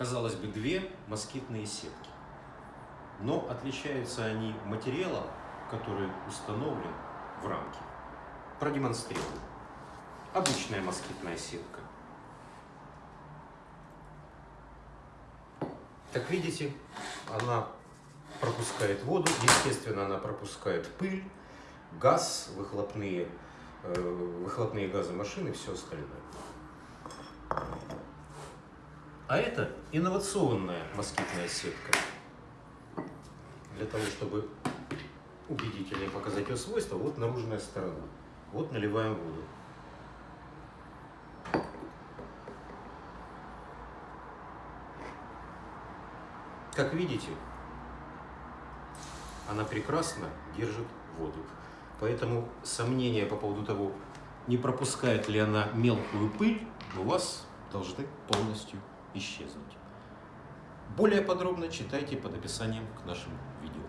казалось бы, две москитные сетки. Но отличаются они материалом, который установлен в рамке. Продемонстрирую. Обычная москитная сетка. Как видите, она пропускает воду, естественно, она пропускает пыль, газ, выхлопные, э, выхлопные газы машины все остальное. А это инновационная москитная сетка. Для того, чтобы убедительнее показать ее свойства, вот наружная сторона. Вот наливаем воду. Как видите, она прекрасно держит воду. Поэтому сомнения по поводу того, не пропускает ли она мелкую пыль, у вас должны полностью исчезнуть. Более подробно читайте под описанием к нашему видео.